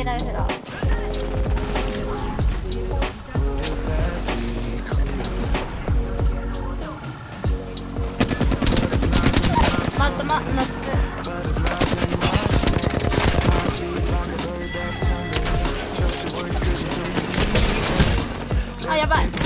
けないフラっあやばい。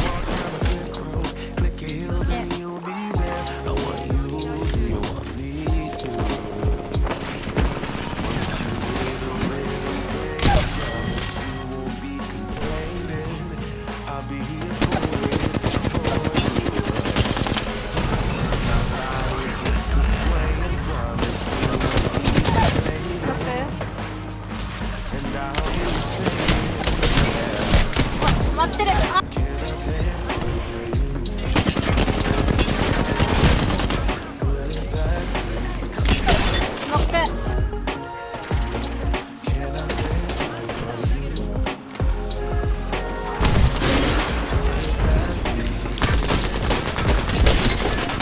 ってるあノック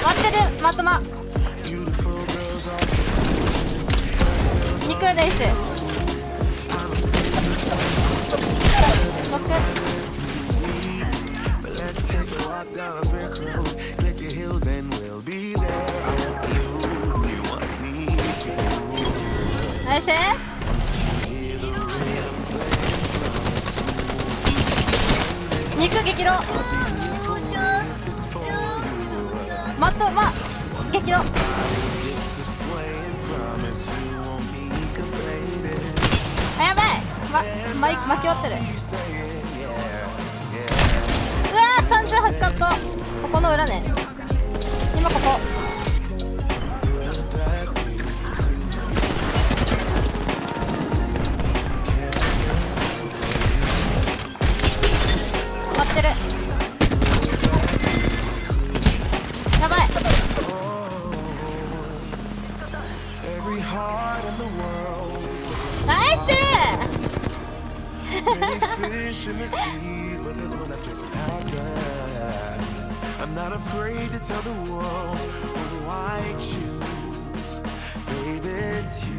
待ってるまとま。肉です。Down a brick road. Click your heels and we'll be there. I want you, do you want me to? ナイス肉激ロマットま激ロ To sway and promise you won't be complaining. あやばいま、ま、巻き割ってるの裏ね今ここ待ってるやばい.ナイ Many fish in the sea, but there's one I've just had. I'm not afraid to tell the world why I choose. Baby, it's you.